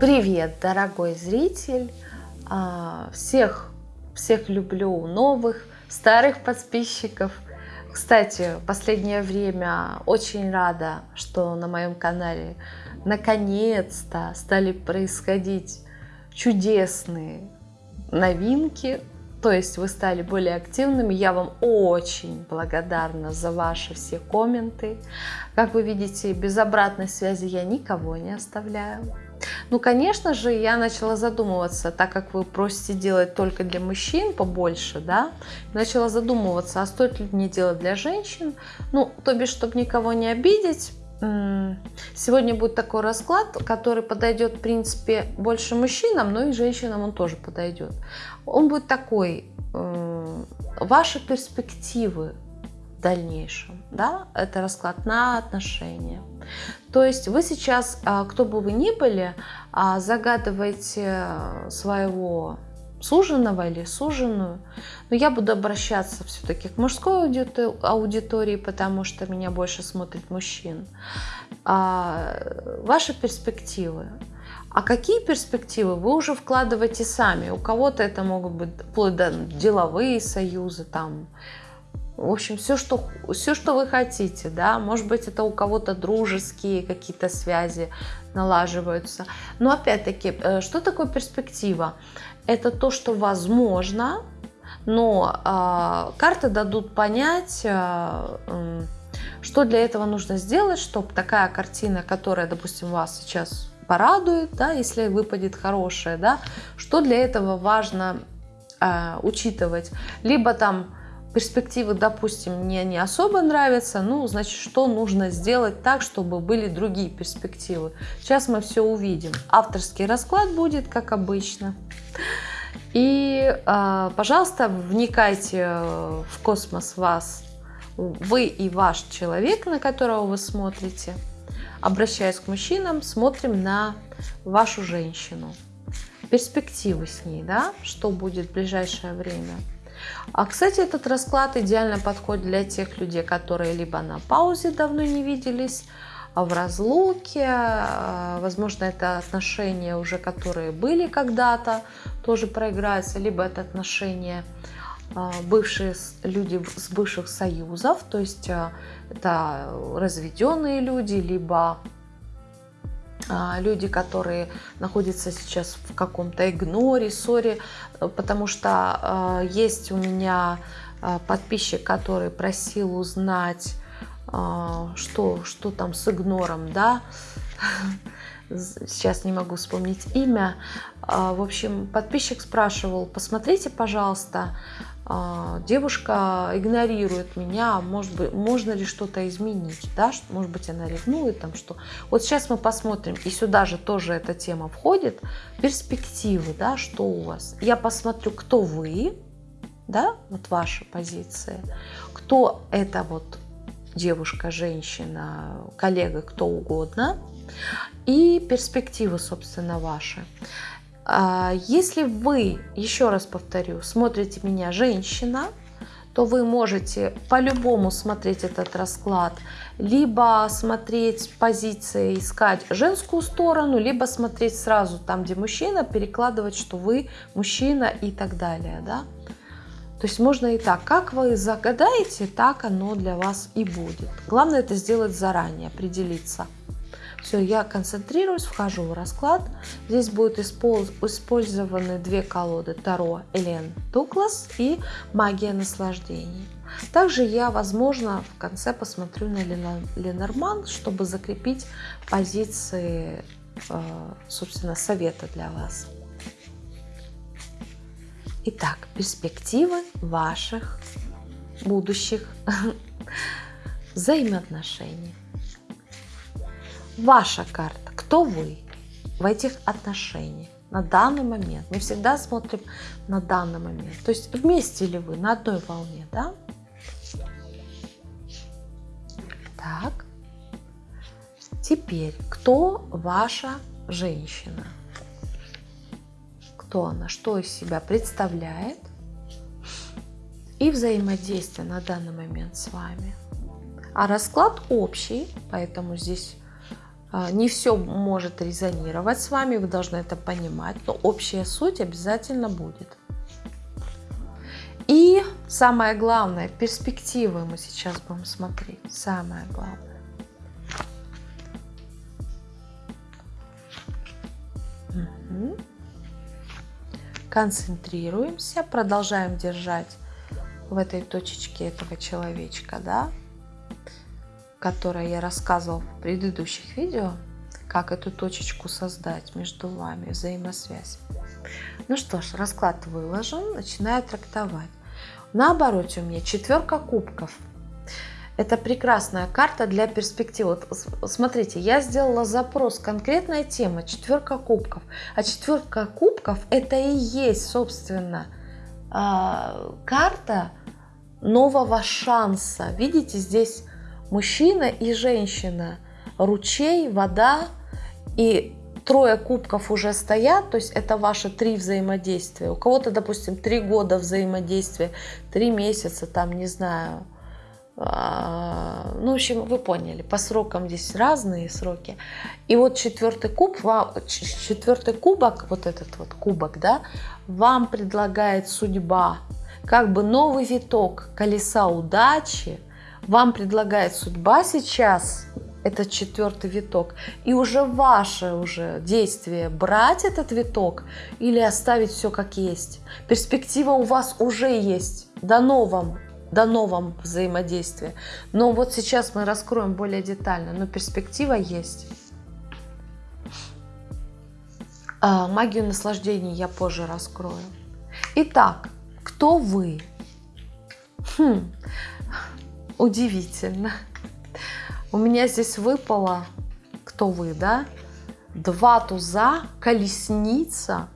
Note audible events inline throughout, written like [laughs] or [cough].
Привет, дорогой зритель! А, всех, всех люблю, новых, старых подписчиков. Кстати, последнее время очень рада, что на моем канале наконец-то стали происходить чудесные новинки, то есть вы стали более активными. Я вам очень благодарна за ваши все комменты. Как вы видите, без обратной связи я никого не оставляю. Ну, конечно же, я начала задумываться, так как вы просите делать только для мужчин побольше, да, начала задумываться, а стоит ли мне делать для женщин, ну, то бишь, чтобы никого не обидеть, Сегодня будет такой расклад, который подойдет, в принципе, больше мужчинам, но и женщинам он тоже подойдет. Он будет такой, ваши перспективы дальнейшем, да, это расклад на отношения. То есть вы сейчас, а, кто бы вы ни были, а, загадываете своего суженого или суженую. Но я буду обращаться все-таки к мужской аудитории, потому что меня больше смотрит мужчин. А, ваши перспективы. А какие перспективы вы уже вкладываете сами? У кого-то это могут быть вплоть до деловые союзы, там, в общем, все что, все, что вы хотите, да, может быть, это у кого-то дружеские какие-то связи налаживаются. Но опять-таки, э, что такое перспектива? Это то, что возможно, но э, карты дадут понять, э, что для этого нужно сделать, чтобы такая картина, которая, допустим, вас сейчас порадует, да, если выпадет хорошая, да, что для этого важно э, учитывать. Либо там перспективы, допустим, мне не особо нравятся, ну, значит, что нужно сделать так, чтобы были другие перспективы. Сейчас мы все увидим. Авторский расклад будет, как обычно. И, а, пожалуйста, вникайте в космос вас, вы и ваш человек, на которого вы смотрите. Обращаясь к мужчинам, смотрим на вашу женщину. Перспективы с ней, да, что будет в ближайшее время. А, кстати, этот расклад идеально подходит для тех людей, которые либо на паузе давно не виделись, а в разлуке, а, возможно, это отношения уже, которые были когда-то, тоже проиграются, либо это отношения а, бывшие люди с бывших союзов, то есть это разведенные люди, либо люди, которые находятся сейчас в каком-то игноре, ссоре, потому что есть у меня подписчик, который просил узнать а, что, что там с игнором, да, сейчас не могу вспомнить имя. А, в общем, подписчик спрашивал, посмотрите, пожалуйста, а, девушка игнорирует меня, может быть, можно ли что-то изменить, да, может быть, она ревнует, там что. Вот сейчас мы посмотрим, и сюда же тоже эта тема входит, перспективы, да, что у вас. Я посмотрю, кто вы, да, вот ваша позиция, кто это вот девушка, женщина, коллега, кто угодно, и перспективы, собственно, ваши. А, если вы, еще раз повторю, смотрите меня женщина, то вы можете по-любому смотреть этот расклад, либо смотреть позиции, искать женскую сторону, либо смотреть сразу там, где мужчина, перекладывать, что вы мужчина и так далее. Да? То есть можно и так. Как вы загадаете, так оно для вас и будет. Главное это сделать заранее, определиться. Все, я концентрируюсь, вхожу в расклад. Здесь будут использованы две колоды Таро Элен Дуглас и Магия наслаждений. Также я, возможно, в конце посмотрю на Ленорман, чтобы закрепить позиции, э, собственно, совета для вас. Итак, перспективы ваших будущих [laughs] взаимоотношений. Ваша карта. Кто вы в этих отношениях на данный момент? Мы всегда смотрим на данный момент. То есть вместе ли вы на одной волне, да? Так. Теперь, кто ваша женщина? кто она, что из себя представляет и взаимодействие на данный момент с вами. А расклад общий, поэтому здесь не все может резонировать с вами, вы должны это понимать, но общая суть обязательно будет. И самое главное, перспективы мы сейчас будем смотреть. Самое главное. Концентрируемся, продолжаем держать в этой точечке этого человечка, да, которое я рассказывал в предыдущих видео, как эту точечку создать между вами, взаимосвязь. Ну что ж, расклад выложен, начинаю трактовать. На обороте у меня четверка кубков. Это прекрасная карта для перспективы. Вот смотрите, я сделала запрос, конкретная тема, четверка кубков. А четверка кубков это и есть, собственно, а, карта нового шанса. Видите, здесь мужчина и женщина, ручей, вода и трое кубков уже стоят, то есть это ваши три взаимодействия. У кого-то, допустим, три года взаимодействия, три месяца, там, не знаю. А, ну, в общем, вы поняли, по срокам здесь разные сроки. И вот четвертый куб, четвертый кубок, вот этот вот кубок, да, вам предлагает судьба, как бы новый виток колеса удачи, вам предлагает судьба сейчас этот четвертый виток. И уже ваше уже действие брать этот виток или оставить все как есть. Перспектива у вас уже есть. Дано вам, дано вам взаимодействие. Но вот сейчас мы раскроем более детально. Но перспектива есть. А, магию наслаждения я позже раскрою. Итак, кто вы? Хм, удивительно. У меня здесь выпало, кто вы, да? Два туза, колесница,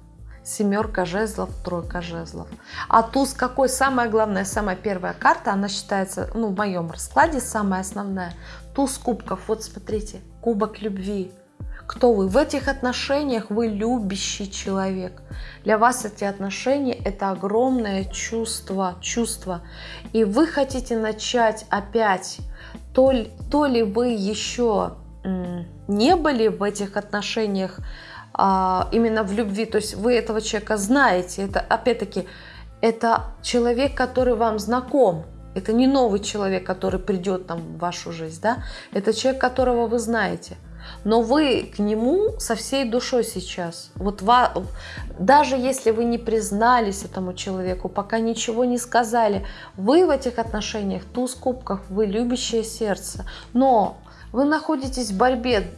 семерка жезлов, тройка жезлов. А туз какой? Самая главная, самая первая карта, она считается, ну, в моем раскладе самая основная. Туз кубков, вот смотрите, кубок любви. Кто вы? В этих отношениях вы любящий человек. Для вас эти отношения – это огромное чувство, чувство. И вы хотите начать опять то ли, то ли вы еще не были в этих отношениях а, именно в любви, то есть вы этого человека знаете, это опять-таки это человек, который вам знаком, это не новый человек, который придет там в вашу жизнь, да, это человек, которого вы знаете – но вы к нему со всей душой сейчас. Вот ва, даже если вы не признались этому человеку, пока ничего не сказали, вы в этих отношениях туз кубков, вы любящее сердце. Но вы находитесь в борьбе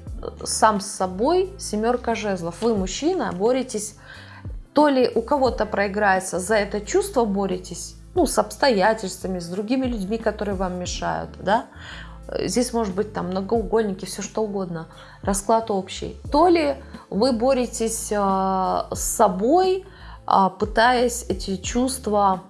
сам с собой, семерка жезлов. Вы мужчина, боретесь, то ли у кого-то проиграется, за это чувство боретесь, ну, с обстоятельствами, с другими людьми, которые вам мешают, да, здесь может быть там многоугольники, все что угодно, расклад общий. То ли вы боретесь а, с собой, а, пытаясь эти чувства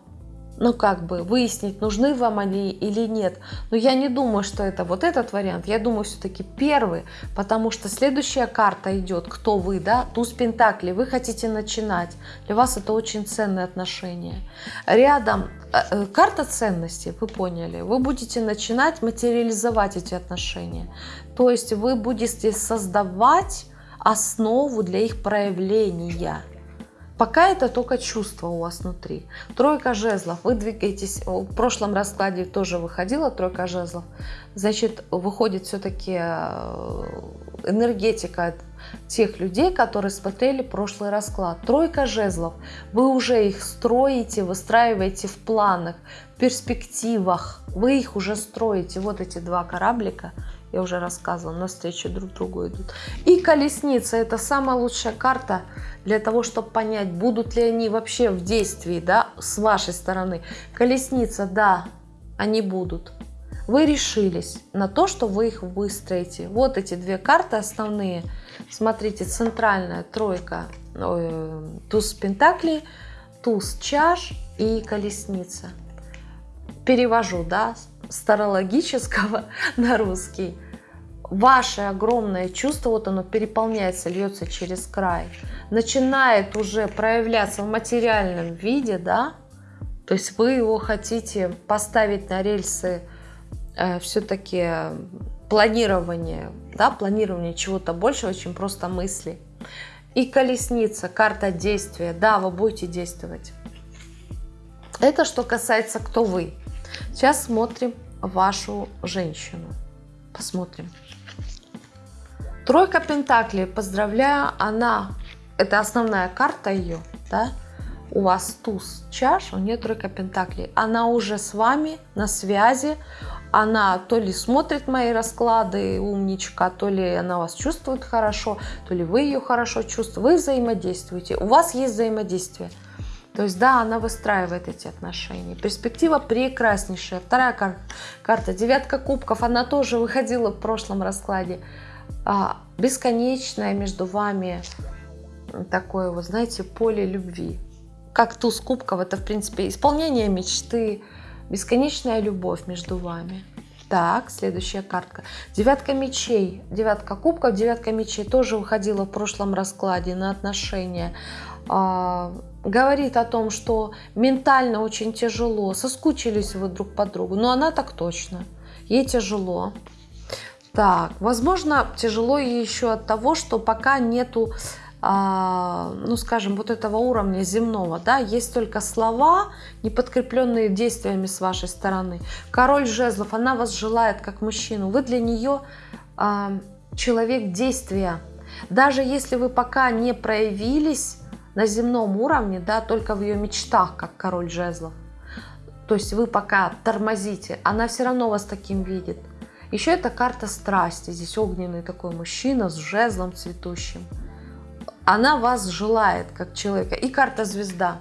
ну, как бы выяснить, нужны вам они или нет. Но я не думаю, что это вот этот вариант. Я думаю, все-таки первый, потому что следующая карта идет, кто вы, да, туз пентаклей, вы хотите начинать. Для вас это очень ценные отношения. Рядом э, э, карта ценностей, вы поняли, вы будете начинать материализовать эти отношения. То есть вы будете создавать основу для их проявления. Пока это только чувство у вас внутри. Тройка жезлов. Вы двигаетесь, в прошлом раскладе тоже выходила тройка жезлов. Значит, выходит все-таки э, энергетика тех людей, которые смотрели прошлый расклад. Тройка жезлов. Вы уже их строите, выстраиваете в планах, в перспективах. Вы их уже строите. Вот эти два кораблика я уже рассказывала, навстречу друг другу идут. И колесница – это самая лучшая карта для того, чтобы понять, будут ли они вообще в действии, да, с вашей стороны. Колесница, да, они будут. Вы решились на то, что вы их выстроите. Вот эти две карты основные. Смотрите, центральная тройка, ой, туз пентаклей, туз чаш и колесница. Перевожу, да, старологического [laughs] на русский, ваше огромное чувство, вот оно переполняется, льется через край, начинает уже проявляться в материальном виде, да, то есть вы его хотите поставить на рельсы э, все-таки планирование, да, планирование чего-то большего, чем просто мысли. И колесница, карта действия. Да, вы будете действовать. Это что касается кто вы. Сейчас смотрим вашу женщину. Посмотрим. Тройка Пентаклей, поздравляю, она, это основная карта ее, да, у вас туз чаш, у нее тройка Пентаклей, она уже с вами на связи, она то ли смотрит мои расклады, умничка, то ли она вас чувствует хорошо, то ли вы ее хорошо чувствуете, вы взаимодействуете, у вас есть взаимодействие. То есть, да, она выстраивает эти отношения. Перспектива прекраснейшая. Вторая карта, карта девятка кубков, она тоже выходила в прошлом раскладе. А, бесконечное между вами такое, вот знаете, поле любви. Как туз кубков, это, в принципе, исполнение мечты, бесконечная любовь между вами. Так, следующая картка. Девятка мечей. Девятка кубков, девятка мечей тоже выходила в прошлом раскладе на отношения. А, говорит о том, что ментально очень тяжело, соскучились вы друг по другу. Но она так точно. Ей тяжело. Так, возможно, тяжело еще от того, что пока нету, а, ну, скажем, вот этого уровня земного, да, есть только слова, не подкрепленные действиями с вашей стороны. Король жезлов, она вас желает как мужчину, вы для нее а, человек действия. Даже если вы пока не проявились на земном уровне, да, только в ее мечтах, как король жезлов, то есть вы пока тормозите, она все равно вас таким видит. Еще это карта страсти. Здесь огненный такой мужчина с жезлом цветущим. Она вас желает как человека. И карта звезда.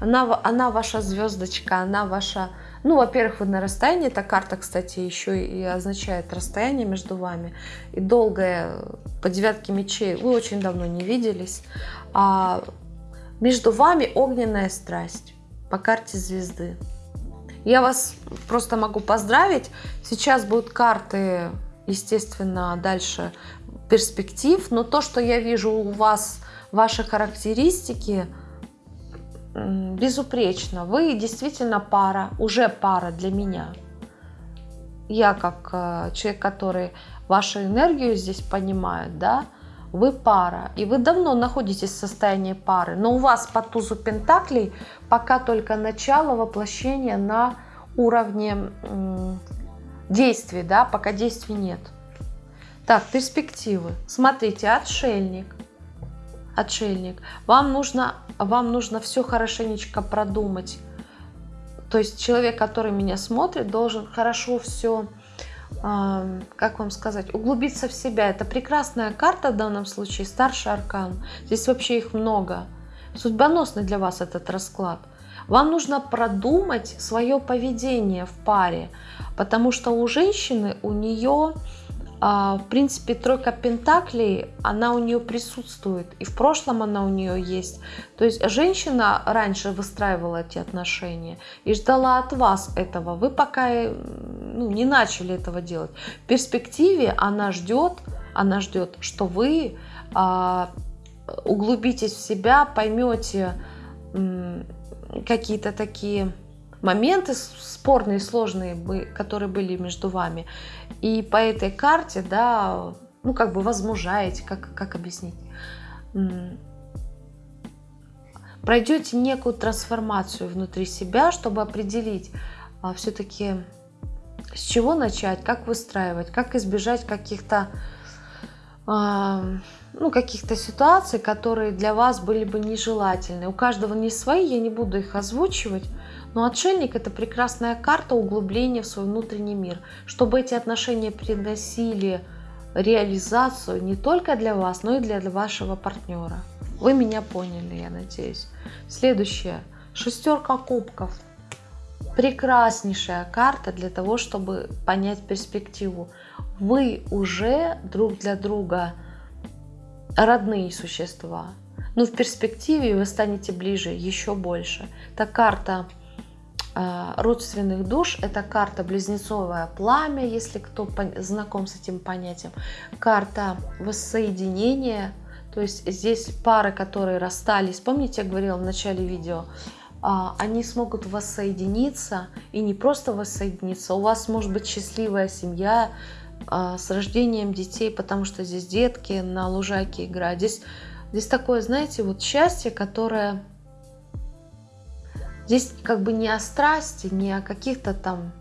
Она, она ваша звездочка, она ваша... Ну, во-первых, вы на расстоянии. Эта карта, кстати, еще и означает расстояние между вами. И долгое, по девятке мечей, вы очень давно не виделись. А между вами огненная страсть по карте звезды. Я вас просто могу поздравить. Сейчас будут карты, естественно, дальше перспектив. Но то, что я вижу у вас, ваши характеристики, безупречно. Вы действительно пара, уже пара для меня. Я как э, человек, который вашу энергию здесь понимает, да, вы пара, и вы давно находитесь в состоянии пары, но у вас по тузу пентаклей пока только начало воплощения на уровне действий, да, пока действий нет. Так, перспективы. Смотрите, отшельник. Отшельник. Вам нужно, вам нужно все хорошенечко продумать. То есть человек, который меня смотрит, должен хорошо все как вам сказать, углубиться в себя. Это прекрасная карта в данном случае, старший аркан. Здесь вообще их много. Судьбоносный для вас этот расклад. Вам нужно продумать свое поведение в паре, потому что у женщины, у нее в принципе, тройка пентаклей, она у нее присутствует, и в прошлом она у нее есть. То есть женщина раньше выстраивала эти отношения и ждала от вас этого. Вы пока ну, не начали этого делать. В перспективе она ждет, она ждет, что вы а, углубитесь в себя, поймете какие-то такие моменты спорные, сложные, которые были между вами. И по этой карте, да, ну, как бы возмужаете, как, как объяснить? Пройдете некую трансформацию внутри себя, чтобы определить а, все-таки, с чего начать, как выстраивать, как избежать каких-то а, ну, каких-то ситуаций, которые для вас были бы нежелательны. У каждого не свои, я не буду их озвучивать, но отшельник – это прекрасная карта углубления в свой внутренний мир, чтобы эти отношения приносили реализацию не только для вас, но и для вашего партнера. Вы меня поняли, я надеюсь. Следующее. Шестерка кубков. Прекраснейшая карта для того, чтобы понять перспективу. Вы уже друг для друга родные существа. Но в перспективе вы станете ближе еще больше. Это карта родственных душ. Это карта близнецовое пламя, если кто знаком с этим понятием. Карта воссоединения. То есть здесь пары, которые расстались, помните, я говорила в начале видео, а, они смогут воссоединиться и не просто воссоединиться. У вас может быть счастливая семья, а, с рождением детей, потому что здесь детки на лужайке играют. Здесь, здесь такое, знаете, вот счастье, которое... Здесь как бы не о страсти, не о каких-то там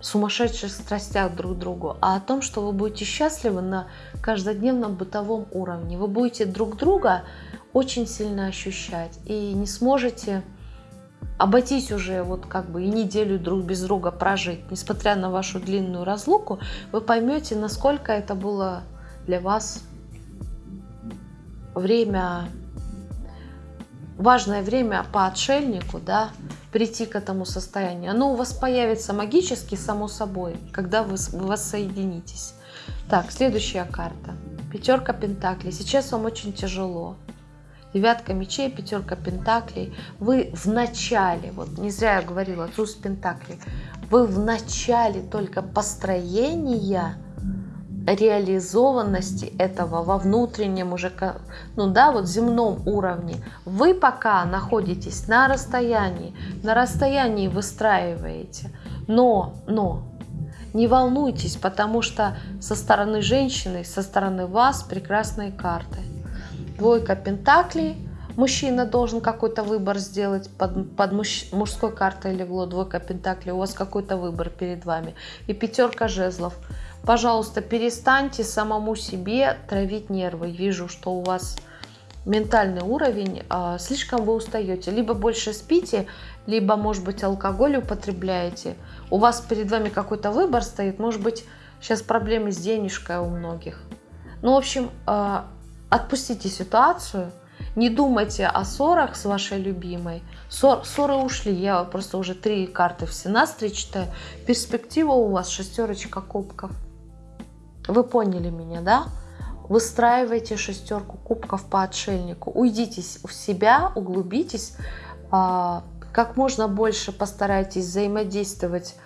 сумасшедших страстях друг к другу, а о том, что вы будете счастливы на каждодневном бытовом уровне. Вы будете друг друга очень сильно ощущать и не сможете обойтись уже вот как бы и неделю друг без друга прожить, несмотря на вашу длинную разлуку, вы поймете, насколько это было для вас время, важное время по отшельнику, да, прийти к этому состоянию. Оно у вас появится магически, само собой, когда вы, воссоединитесь. Так, следующая карта. Пятерка Пентаклей. Сейчас вам очень тяжело девятка мечей, пятерка пентаклей. Вы в начале, вот не зря я говорила, туз пентаклей, вы в начале только построения реализованности этого во внутреннем уже, ну да, вот земном уровне. Вы пока находитесь на расстоянии, на расстоянии выстраиваете, но, но, не волнуйтесь, потому что со стороны женщины, со стороны вас прекрасные карты – Двойка пентаклей. Мужчина должен какой-то выбор сделать под, под муж, мужской картой легло двойка пентаклей. У вас какой-то выбор перед вами. И пятерка жезлов. Пожалуйста, перестаньте самому себе травить нервы. Вижу, что у вас ментальный уровень, а, слишком вы устаете. Либо больше спите, либо, может быть, алкоголь употребляете. У вас перед вами какой-то выбор стоит. Может быть, сейчас проблемы с денежкой у многих. Ну, в общем, а, Отпустите ситуацию, не думайте о ссорах с вашей любимой. Ссор, ссоры ушли, я просто уже три карты в сенастре читаю. Перспектива у вас шестерочка кубков. Вы поняли меня, да? Выстраивайте шестерку кубков по отшельнику. Уйдите в себя, углубитесь. А, как можно больше постарайтесь взаимодействовать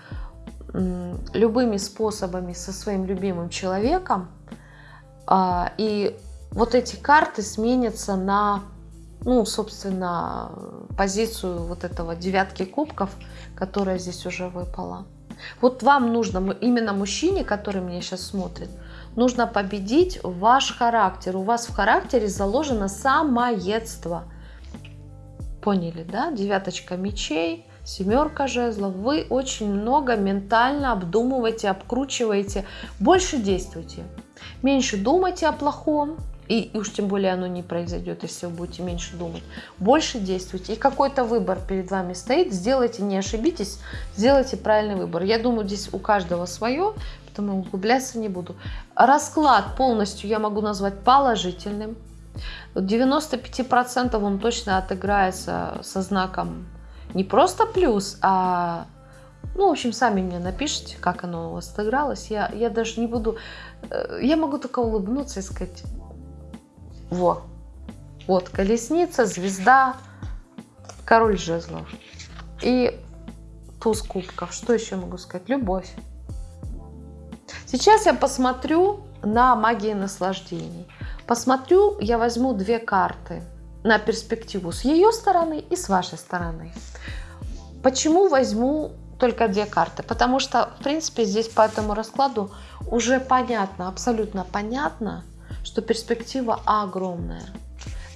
любыми способами со своим любимым человеком. А, и вот эти карты сменятся на, ну, собственно, позицию вот этого девятки кубков, которая здесь уже выпала. Вот вам нужно, именно мужчине, который меня сейчас смотрит, нужно победить ваш характер. У вас в характере заложено самоедство. Поняли, да? Девяточка мечей, семерка жезлов. Вы очень много ментально обдумываете, обкручиваете. Больше действуйте. Меньше думайте о плохом, и, уж тем более оно не произойдет, если вы будете меньше думать. Больше действуйте. И какой-то выбор перед вами стоит. Сделайте, не ошибитесь, сделайте правильный выбор. Я думаю, здесь у каждого свое, поэтому углубляться не буду. Расклад полностью я могу назвать положительным. 95% он точно отыграется со знаком не просто плюс, а ну, в общем, сами мне напишите, как оно у вас отыгралось. Я, я даже не буду... Э, я могу только улыбнуться и сказать, во. Вот колесница, звезда, король жезлов. И туз кубков. Что еще могу сказать? Любовь. Сейчас я посмотрю на магии наслаждений. Посмотрю, я возьму две карты на перспективу с ее стороны и с вашей стороны. Почему возьму только две карты? Потому что, в принципе, здесь по этому раскладу уже понятно, абсолютно понятно, что перспектива огромная.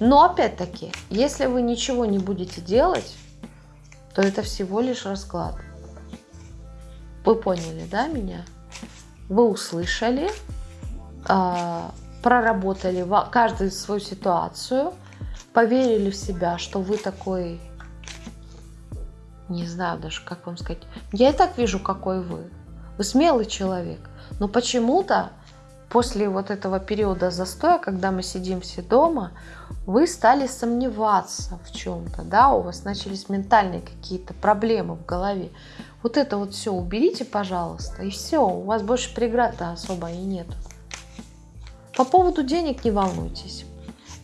Но опять-таки, если вы ничего не будете делать, то это всего лишь расклад. Вы поняли, да, меня? Вы услышали, а, проработали каждую свою ситуацию, поверили в себя, что вы такой, не знаю даже, как вам сказать, я и так вижу, какой вы. Вы смелый человек, но почему-то после вот этого периода застоя, когда мы сидим все дома, вы стали сомневаться в чем-то, да, у вас начались ментальные какие-то проблемы в голове. Вот это вот все уберите, пожалуйста, и все, у вас больше преград-то особо и нет. По поводу денег не волнуйтесь.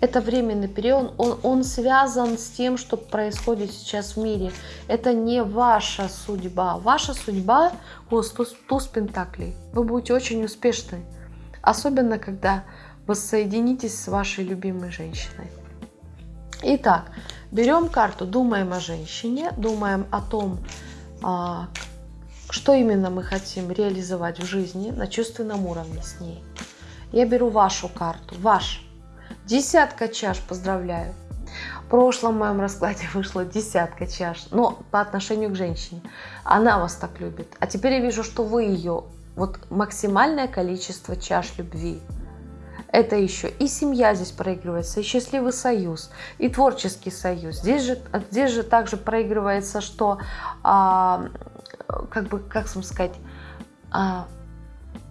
Это временный период, он, он связан с тем, что происходит сейчас в мире. Это не ваша судьба. Ваша судьба, о, туз, туз пентаклей. Вы будете очень успешны. Особенно, когда воссоединитесь с вашей любимой женщиной. Итак, берем карту, думаем о женщине, думаем о том, а, что именно мы хотим реализовать в жизни на чувственном уровне с ней. Я беру вашу карту, ваш. Десятка чаш, поздравляю. В прошлом моем раскладе [laughs] вышла десятка чаш, но по отношению к женщине. Она вас так любит. А теперь я вижу, что вы ее, вот максимальное количество чаш любви. Это еще и семья здесь проигрывается, и счастливый союз, и творческий союз. Здесь же, здесь же также проигрывается, что, а, как бы, как сказать, а,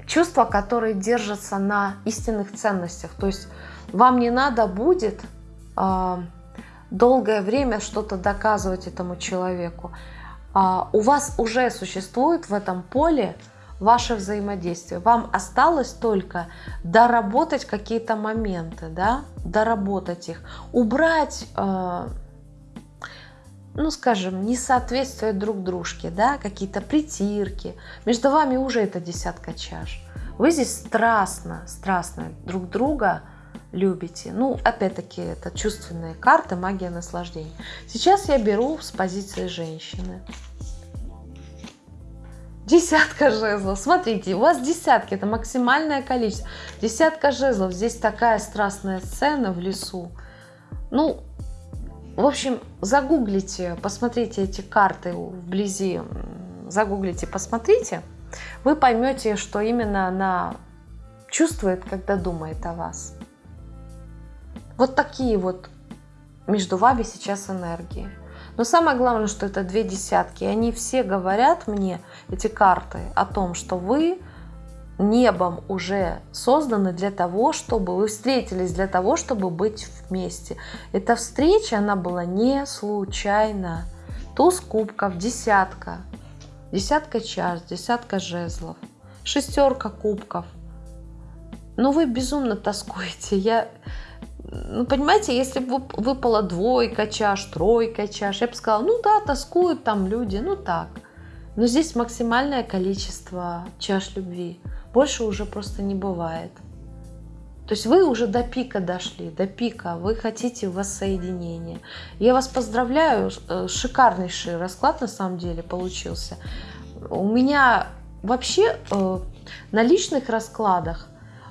чувства, которые держатся на истинных ценностях. То есть вам не надо будет а, долгое время что-то доказывать этому человеку. А, у вас уже существует в этом поле ваше взаимодействие. Вам осталось только доработать какие-то моменты, да, доработать их, убрать, э, ну, скажем, несоответствие друг дружке, да, какие-то притирки. Между вами уже это десятка чаш. Вы здесь страстно, страстно друг друга любите. Ну, опять-таки, это чувственные карты, магия наслаждения. Сейчас я беру с позиции женщины. Десятка жезлов. Смотрите, у вас десятки, это максимальное количество. Десятка жезлов. Здесь такая страстная сцена в лесу. Ну, в общем, загуглите, посмотрите эти карты вблизи. Загуглите, посмотрите. Вы поймете, что именно она чувствует, когда думает о вас. Вот такие вот между вами сейчас энергии. Но самое главное, что это две десятки. И они все говорят мне, эти карты, о том, что вы небом уже созданы для того, чтобы вы встретились для того, чтобы быть вместе. Эта встреча, она была не случайна. Туз кубков, десятка, десятка чаш, десятка жезлов, шестерка кубков. Но вы безумно тоскуете. Я ну, понимаете, если бы выпала двойка чаш, тройка чаш, я бы сказала, ну да, тоскуют там люди, ну так. Но здесь максимальное количество чаш любви. Больше уже просто не бывает. То есть вы уже до пика дошли, до пика, вы хотите воссоединения. Я вас поздравляю, э, шикарнейший расклад на самом деле получился. У меня вообще э, на личных раскладах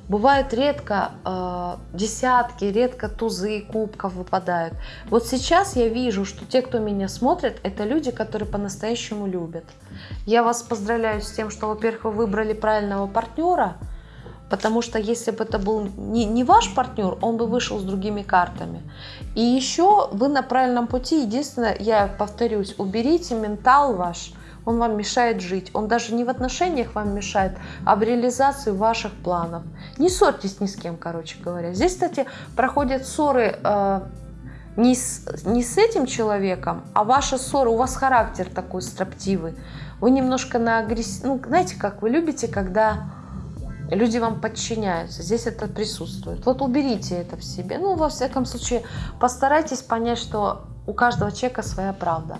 Бывают редко э, десятки, редко тузы кубков выпадают. Вот сейчас я вижу, что те, кто меня смотрит, это люди, которые по-настоящему любят. Я вас поздравляю с тем, что, во-первых, вы выбрали правильного партнера, потому что если бы это был не, не ваш партнер, он бы вышел с другими картами. И еще вы на правильном пути. Единственное, я повторюсь, уберите ментал ваш – он вам мешает жить. Он даже не в отношениях вам мешает, а в реализации ваших планов. Не ссорьтесь ни с кем, короче говоря. Здесь, кстати, проходят ссоры э, не, с, не с этим человеком, а ваша ссора, у вас характер такой строптивый. Вы немножко на агрессив... Ну, знаете, как вы любите, когда люди вам подчиняются. Здесь это присутствует. Вот уберите это в себе. Ну, во всяком случае, постарайтесь понять, что у каждого человека своя правда.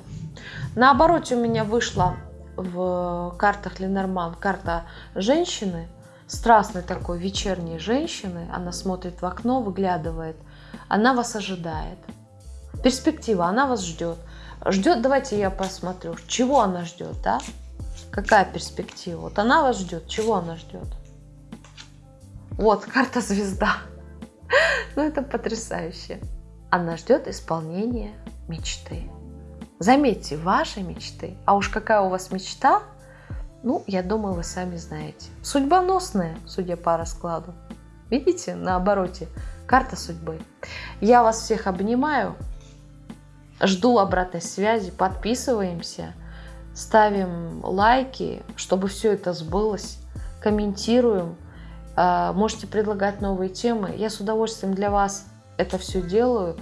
Наоборот, у меня вышла в картах Ленорман карта женщины, страстной такой вечерней женщины. Она смотрит в окно, выглядывает. Она вас ожидает. Перспектива, она вас ждет. Ждет, давайте я посмотрю, чего она ждет, да? Какая перспектива? Вот она вас ждет, чего она ждет? Вот, карта звезда. [laughs] Ну, это потрясающе. Она ждет исполнения мечты. Заметьте, ваши мечты, а уж какая у вас мечта, ну, я думаю, вы сами знаете. Судьбоносная, судя по раскладу. Видите, на обороте, карта судьбы. Я вас всех обнимаю, жду обратной связи, подписываемся, ставим лайки, чтобы все это сбылось, комментируем, а, можете предлагать новые темы. Я с удовольствием для вас это все делаю.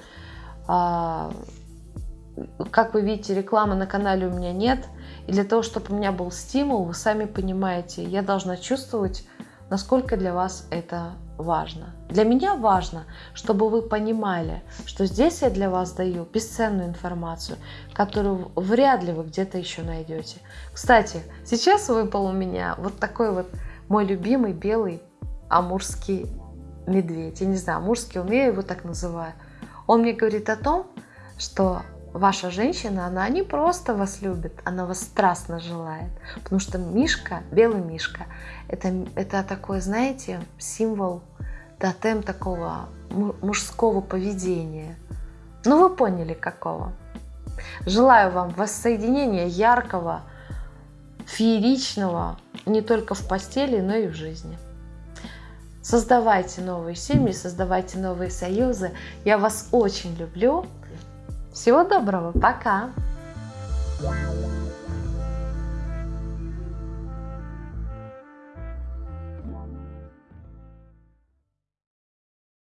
Как вы видите, рекламы на канале у меня нет. И для того, чтобы у меня был стимул, вы сами понимаете, я должна чувствовать, насколько для вас это важно. Для меня важно, чтобы вы понимали, что здесь я для вас даю бесценную информацию, которую вряд ли вы где-то еще найдете. Кстати, сейчас выпал у меня вот такой вот мой любимый белый амурский медведь. Я не знаю, амурский он, я его так называю. Он мне говорит о том, что ваша женщина, она не просто вас любит, она вас страстно желает. Потому что Мишка, белый Мишка, это, это такой, знаете, символ, тотем такого мужского поведения. Ну, вы поняли, какого. Желаю вам воссоединения яркого, фееричного, не только в постели, но и в жизни. Создавайте новые семьи, создавайте новые союзы. Я вас очень люблю. Всего доброго, пока!